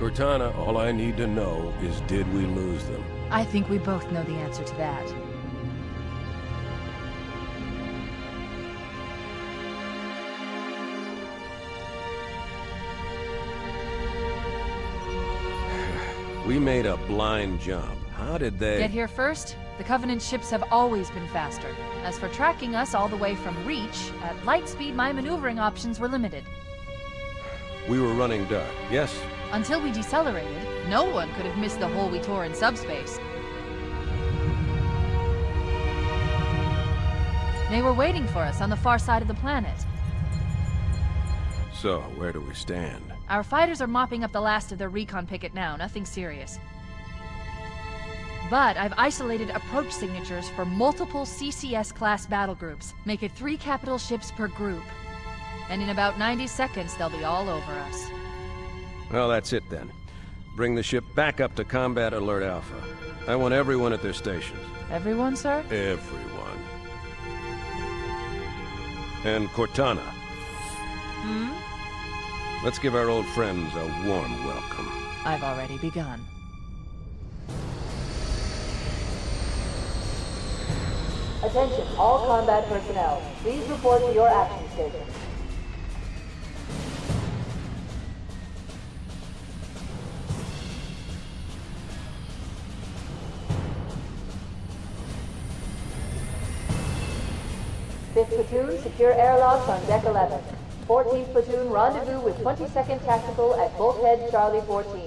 Cortana, all I need to know is did we lose them? I think we both know the answer to that. We made a blind jump. How did they... Get here first? The Covenant ships have always been faster. As for tracking us all the way from Reach, at light speed my maneuvering options were limited. We were running dark, yes? Until we decelerated, no one could have missed the hole we tore in subspace. They were waiting for us on the far side of the planet. So, where do we stand? Our fighters are mopping up the last of their recon picket now, nothing serious. But I've isolated approach signatures for multiple CCS-class battle groups. Make it three capital ships per group. And in about 90 seconds, they'll be all over us. Well, that's it then. Bring the ship back up to Combat Alert Alpha. I want everyone at their stations. Everyone, sir? Everyone. And Cortana. Hmm? Let's give our old friends a warm welcome. I've already begun. Attention, all combat personnel. Please report to your action station. Secure airlocks on deck 11. 14th platoon, rendezvous with 22nd Tactical at bulkhead Charlie 14.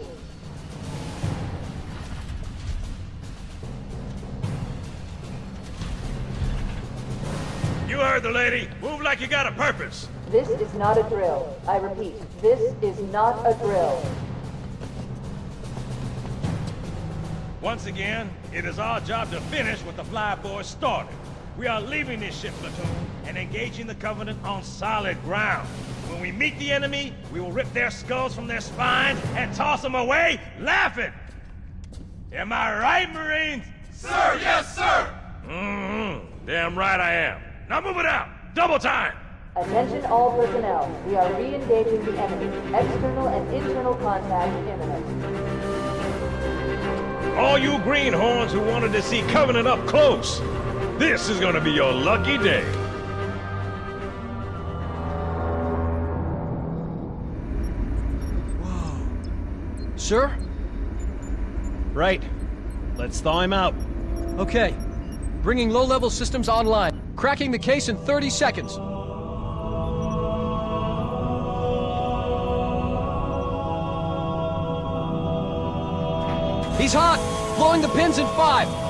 You heard the lady. Move like you got a purpose. This is not a drill. I repeat, this is not a drill. Once again, it is our job to finish what the flyboys started. We are leaving this ship platoon and engaging the Covenant on solid ground. When we meet the enemy, we will rip their skulls from their spines and toss them away laughing. Am I right, Marines? Sir, yes, sir! Mm-hmm. Damn right I am. Now move it out. Double time. Attention all personnel. We are re-engaging the enemy. External and internal contact imminent. All you greenhorns who wanted to see Covenant up close, this is gonna be your lucky day. Sir? Right. Let's thaw him out. Okay. Bringing low-level systems online. Cracking the case in 30 seconds. He's hot! Blowing the pins in five!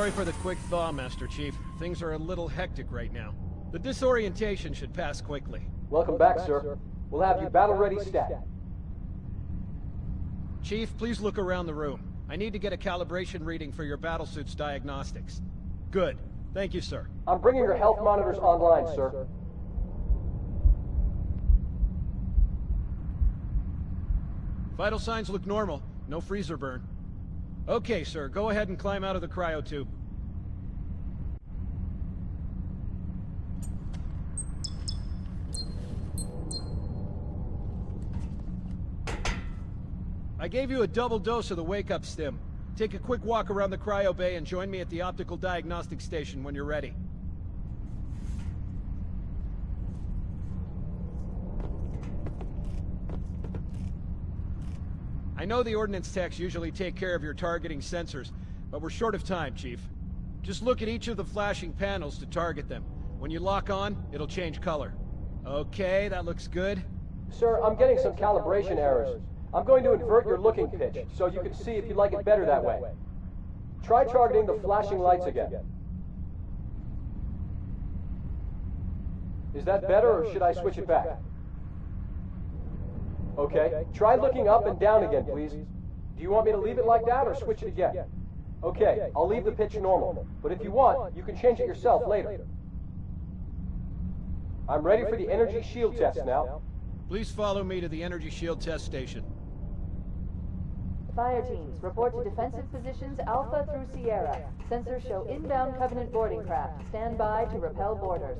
Sorry for the quick thaw, Master Chief. Things are a little hectic right now. The disorientation should pass quickly. Welcome back, sir. We'll have you battle-ready stat. Chief, please look around the room. I need to get a calibration reading for your battlesuit's diagnostics. Good. Thank you, sir. I'm bringing your health monitors online, sir. Vital signs look normal. No freezer burn. Okay, sir. Go ahead and climb out of the cryo tube. I gave you a double dose of the wake-up stim. Take a quick walk around the cryo bay and join me at the optical diagnostic station when you're ready. I know the Ordnance techs usually take care of your targeting sensors, but we're short of time, Chief. Just look at each of the flashing panels to target them. When you lock on, it'll change color. Okay, that looks good. Sir, I'm getting some calibration errors. I'm going to invert your looking pitch, so you can see if you like it better that way. Try targeting the flashing lights again. Is that better, or should I switch it back? Okay, try looking up and down again, please. Do you want me to leave it like that, or switch it again? Okay, I'll leave the pitch normal, but if you want, you can change it yourself later. I'm ready for the energy shield test now. Please follow me to the energy shield test station. Fire teams, report to defensive positions Alpha through Sierra. Sensors show inbound Covenant boarding craft. Stand by to repel boarders.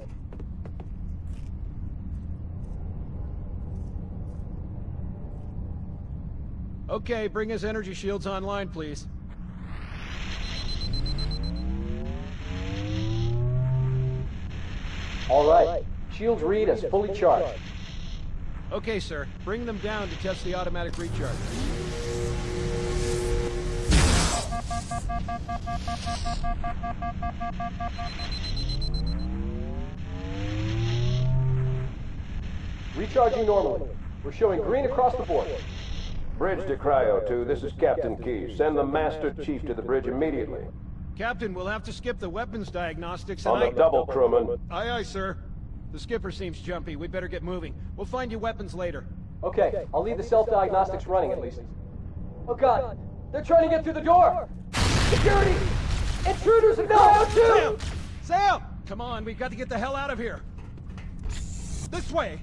Okay, bring his energy shields online, please. All right. Shields read as fully charged. Okay, sir. Bring them down to test the automatic recharge. Recharging normally. We're showing green across the board. Bridge to Cryo 2, this is Captain Keyes. Send the Master Chief to the bridge immediately. Captain, we'll have to skip the weapons diagnostics and On the I... double, crewman. Aye, aye, sir. The skipper seems jumpy. We'd better get moving. We'll find you weapons later. Okay, I'll leave the self-diagnostics running at least. Oh god, they're trying to get through the door! Security! Intruders in Cryo 2! Sam! Sam! Come on, we've got to get the hell out of here. This way!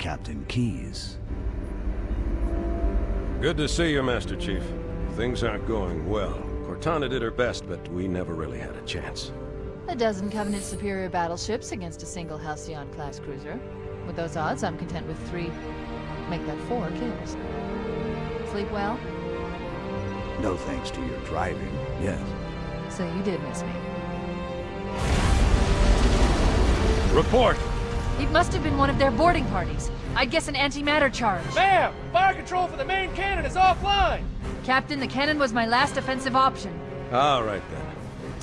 Captain Keyes. Good to see you, Master Chief. Things aren't going well. Cortana did her best, but we never really had a chance. A dozen Covenant superior battleships against a single Halcyon-class cruiser. With those odds, I'm content with three... make that four kills. Sleep well? No thanks to your driving, yes. So you did miss me. Report! It must have been one of their boarding parties. I'd guess an antimatter charge. Ma'am, fire control for the main cannon is offline. Captain, the cannon was my last offensive option. All right, then.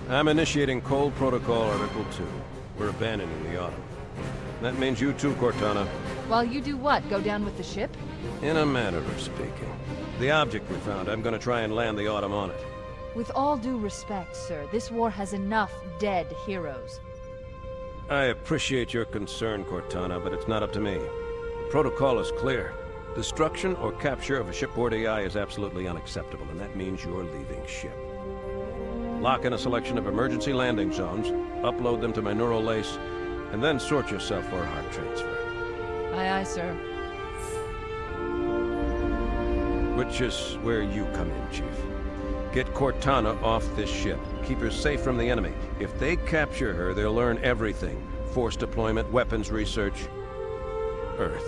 I'm initiating Cole Protocol Article 2. We're abandoning the Autumn. That means you too, Cortana. While you do what? Go down with the ship? In a manner of speaking. The object we found, I'm gonna try and land the Autumn on it. With all due respect, sir, this war has enough dead heroes. I appreciate your concern, Cortana, but it's not up to me. The protocol is clear. Destruction or capture of a shipboard AI is absolutely unacceptable, and that means you're leaving ship. Lock in a selection of emergency landing zones, upload them to my neural lace, and then sort yourself for a heart transfer. Aye, aye, sir. Which is where you come in, Chief. Get Cortana off this ship. Keep her safe from the enemy. If they capture her, they'll learn everything. Force deployment, weapons research, Earth.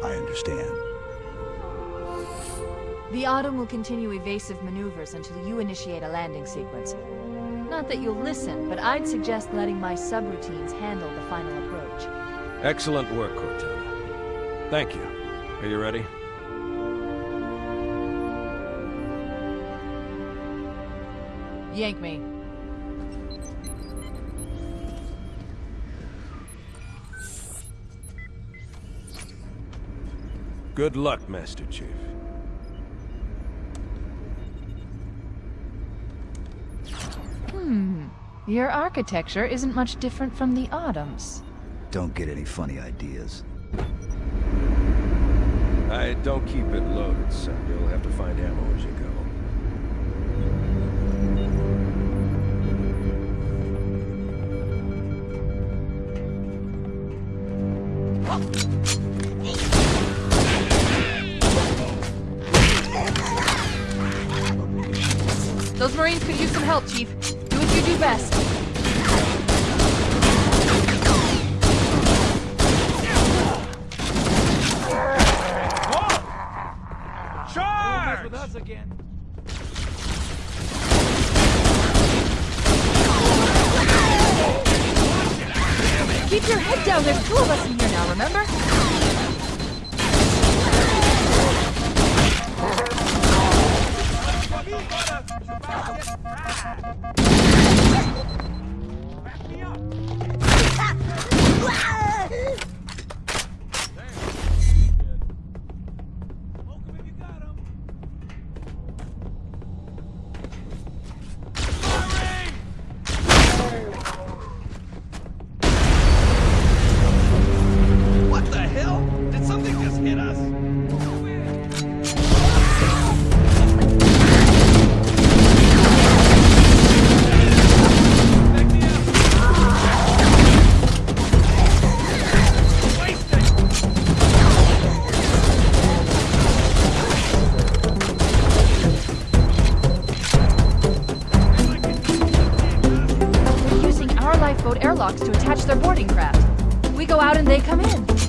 I understand. The Autumn will continue evasive maneuvers until you initiate a landing sequence. Not that you'll listen, but I'd suggest letting my subroutines handle the final approach. Excellent work, Cortana. Thank you. Are you ready? Yank me. Good luck, Master Chief. Hmm. Your architecture isn't much different from the Autumn's. Don't get any funny ideas. I don't keep it loaded, son. You'll have to find ammo as you go. Those Marines could use some help, Chief. Do what you do best. With us again. Keep your head down. There's two of us in here now, remember? Airlocks to attach their boarding craft. We go out and they come in.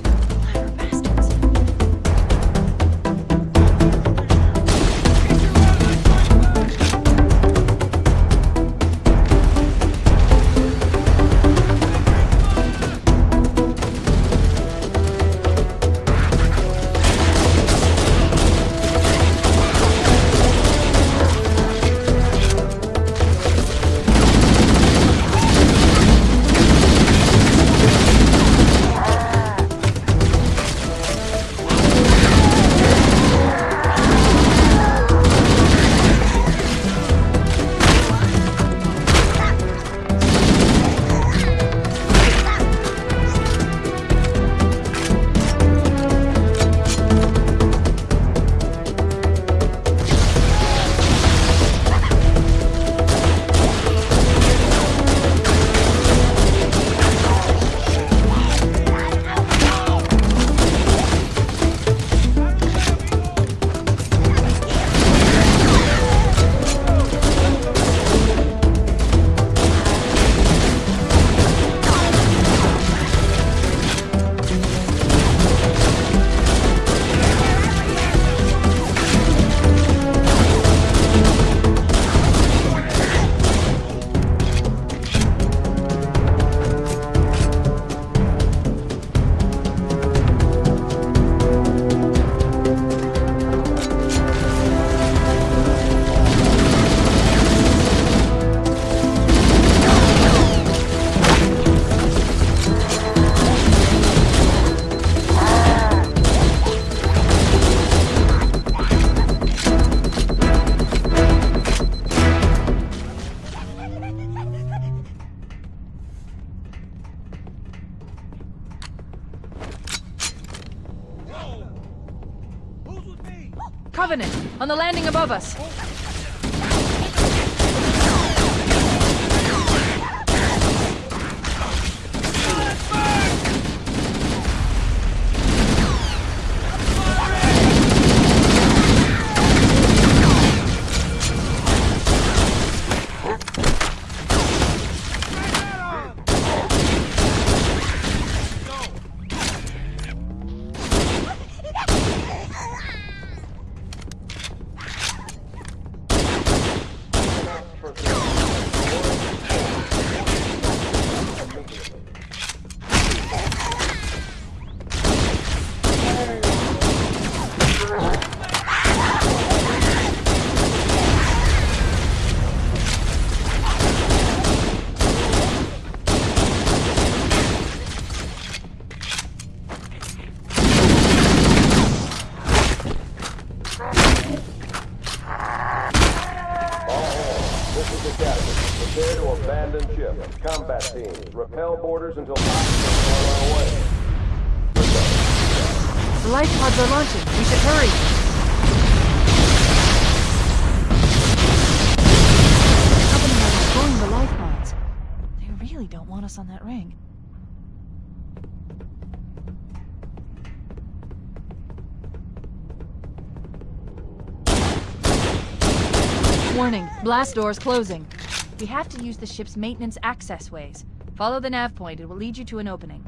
On the landing above us. This is. Prepare to abandon ship. Combat teams, repel boarders until. The life pods are launching. We should hurry. The life pods. They really don't want us on that ring. Warning, blast doors closing. We have to use the ship's maintenance access ways. Follow the nav point, it will lead you to an opening.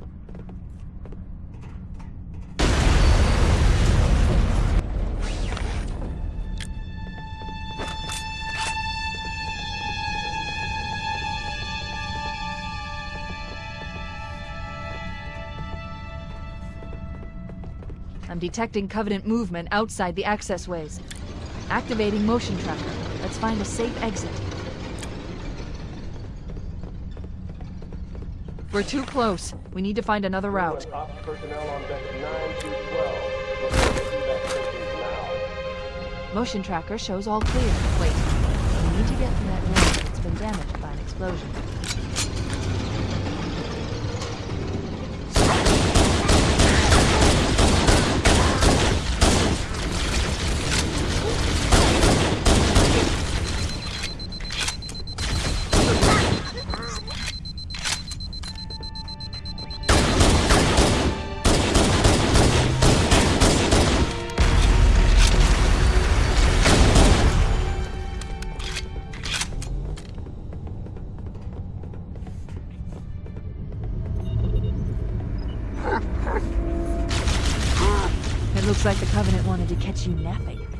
I'm detecting Covenant movement outside the access ways. Activating motion tracker. Let's find a safe exit. We're too close. We need to find another route. Ops personnel on deck 9 to 12. Look for evac stations now. Motion tracker shows all clear. Wait. We need to get to that ring. It's been damaged by an explosion. It looks like the Covenant wanted to catch you napping.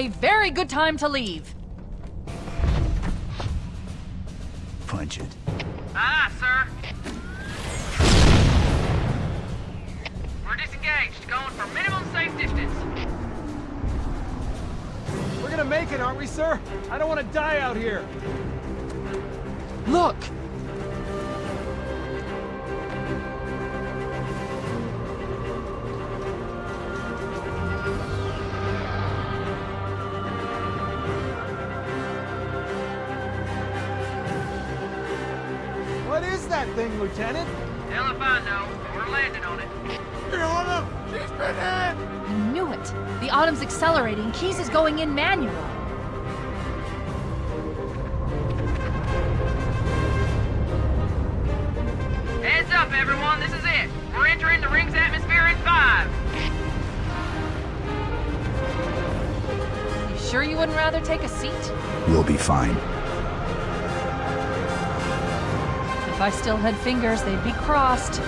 A very good time to leave. Punch it. Aye, sir. We're disengaged, going for minimum safe distance. We're gonna make it, aren't we, sir? I don't want to die out here. Look! Lieutenant? Hell if I know, we're landing on it. I knew it. The Autumn's accelerating. Keyes is going in manual. Heads up, everyone, this is it. We're entering the ring's atmosphere in five. You sure you wouldn't rather take a seat? We'll be fine. If I still had fingers, they'd be crossed.